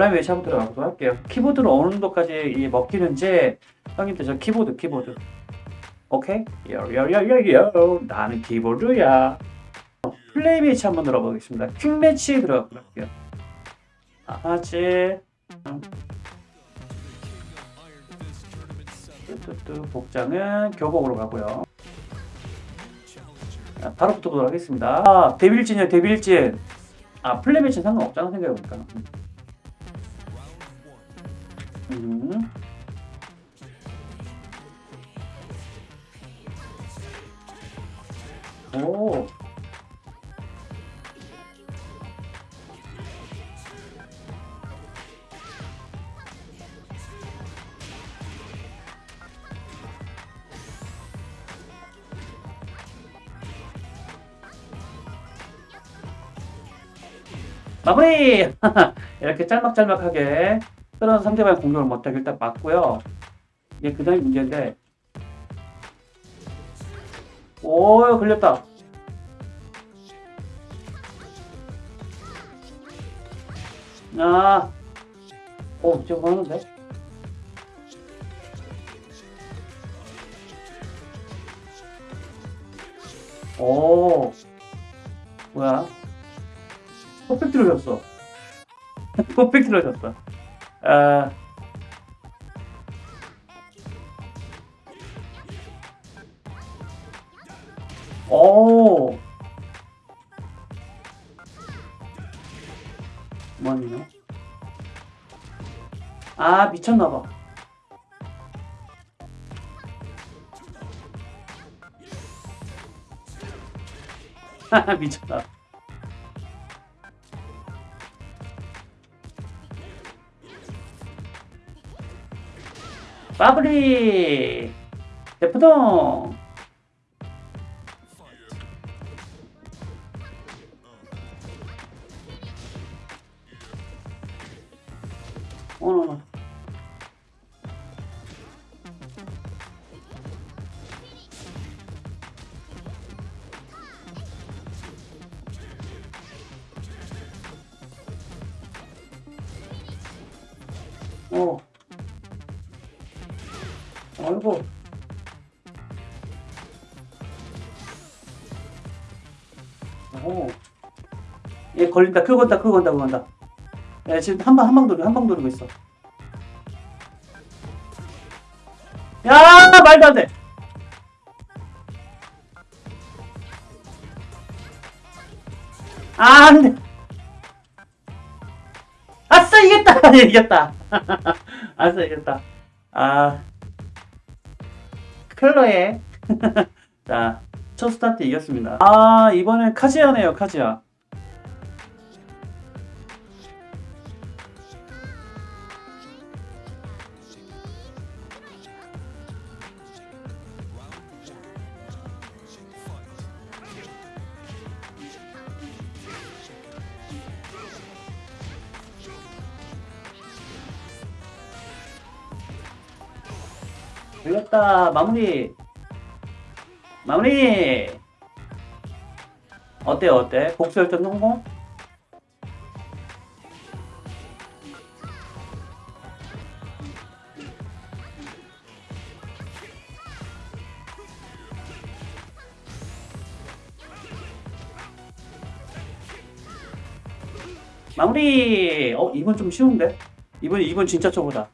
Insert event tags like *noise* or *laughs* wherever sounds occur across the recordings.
온라인 외시하고 들어가도록 할게요. 키보드로 어느 정도까지 이 먹히는지 형님들 저 키보드 키보드 오케이? 요요요요요 나는 키보드야 플레이 매치 한번 들어보겠습니다. 퀵 매치 들어가도록 할게요. 아지 뚜뚜뚜 복장은 교복으로 가고요. 자, 바로 붙어보도록 하겠습니다. 아, 데빌진이요, 데빌진. 아, 플레이 매치는 상관없잖아, 생각해보니까. 마무리! *laughs* 이렇게 짤막짤막하게 그런 상대방의 공격을 못하게 일단 맞고요. 이게 그 다음에 문제인데 오 걸렸다. 아, 오 지금 하는데? 오, 뭐야? 퍼펙트로 졌어. *laughs* 퍼펙트로 졌 어. 아, 오. 뭐니요? 아 미쳤나봐. *laughs* 미쳤다. 마블리 대포동. 어머나 어 아이고 오. 얘 걸린다. 그거 건다 그거 건다 그거 건다. 야 지금 한 방 한 방 돌리고 한 방 돌리고 있어. 야 말도 안돼. 아 안돼. 아싸 이겼다. *laughs* 이겼다. *laughs* 아싸 이겼다. 아 클로에 *laughs* 자, 첫 스타트 이겼습니다. 아, 이번엔 카지아네요, 카지아. 걸렸다. 마무리. 마무리. 어때 어때? 복수 열전 성공? 마무리. 어 이번 좀 쉬운데? 이번 이번 진짜 초보다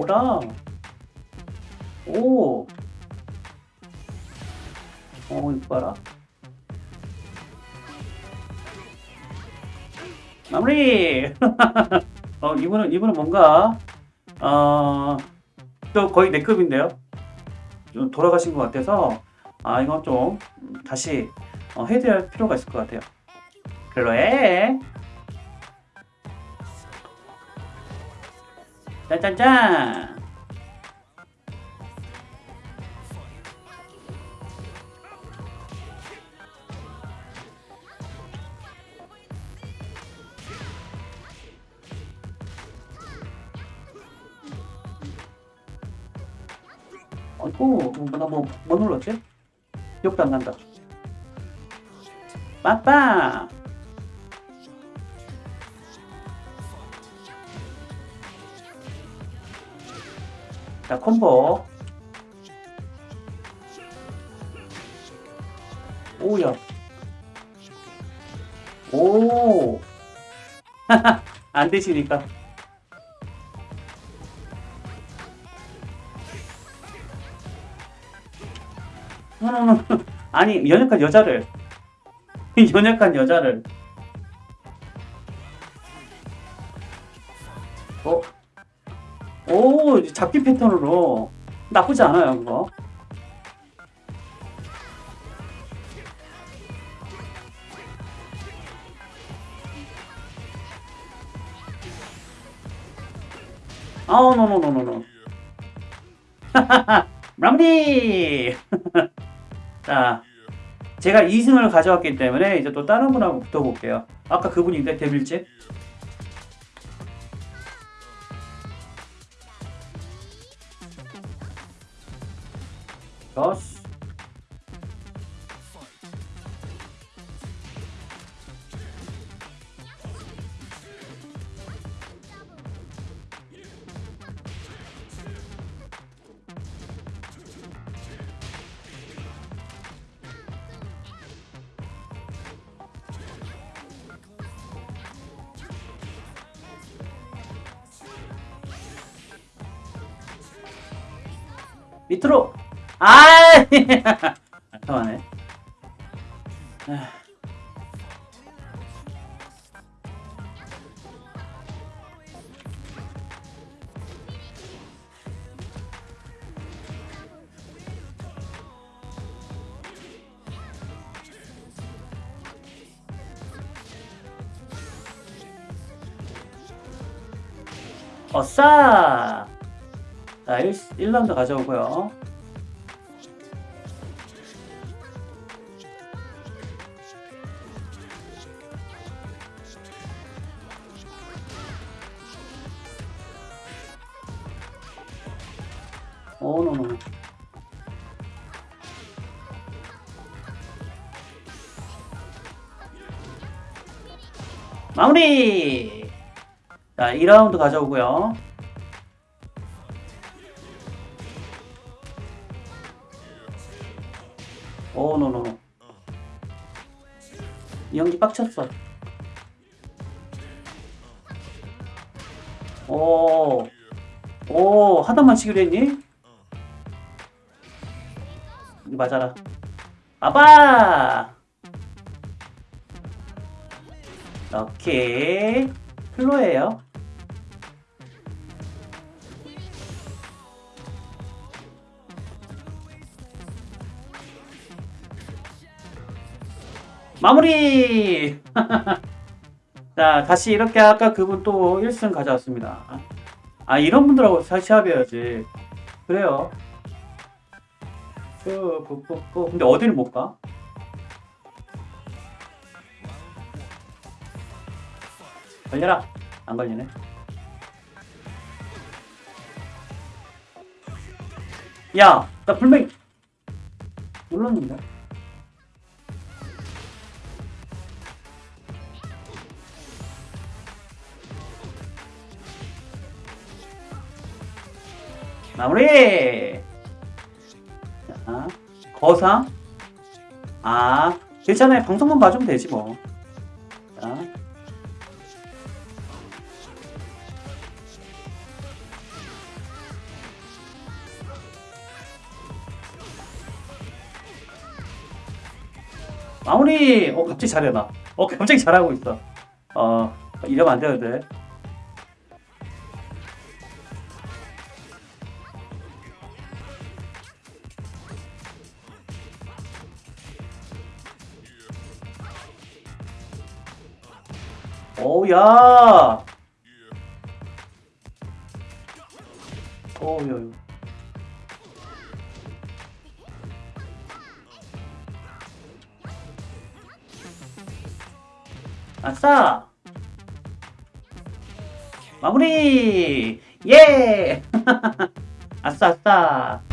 오라. 오. 어, 이거 봐라. 마무리! *laughs* 어, 이분은, 이분은 뭔가, 어, 또 거의 내 급인데요? 좀 돌아가신 것 같아서, 아, 이건 좀, 다시, 어, 해드릴 필요가 있을 것 같아요. 글로에, 짠짠짠! 아이고, 나뭐 뭐 눌렀지? 기억도 안 난다. 빠빠! 자, 콤보. 오야. 오. *laughs* 안 되시니까. 노노노. *laughs* 아니, 연약한 여자를. *laughs* 연약한 여자를. 잡기 패턴으로. 나쁘지 않아요, 그거. 아우, 노노노노노. *laughs* 마무리! *laughs* 자, 제가 2승을 가져왔기 때문에 이제 또 다른 분하고 붙어볼게요. 아까 그분인데, 데빌집. dos. We. 으로. 아, *laughs* 잠깐만요. 어싸! 자, 1, 1라운드 가져오고요. 오, 노, 노. 마무리! 자, 2라운드 가져오고요. 오, 노노노. 이 연기 빡쳤어. 오, 오, 하단만 치기로 했니? 맞아라. 아빠! 오케이. 플로예요. 마무리! *laughs* 자, 다시 이렇게 아까 그분 또 1승 가져왔습니다. 아, 이런 분들하고 사- 시합해야지. 그래요. 그, 그, 그, 그, 근데 어디를 못 가? 걸려라. 안 걸리네. 야, 나 분명히 눌렀는데. 마무리! 자, 거상. 아, 괜찮아요. 방송만 봐주면 되지 뭐. 자. 마무리! 어, 갑자기 잘해, 나. 어, *laughs* 갑자기 잘하고 있어. 어, 이러면 안 되는데. 오야. 오야. 아싸. 마무리. 예. *laughs* 아싸 아싸.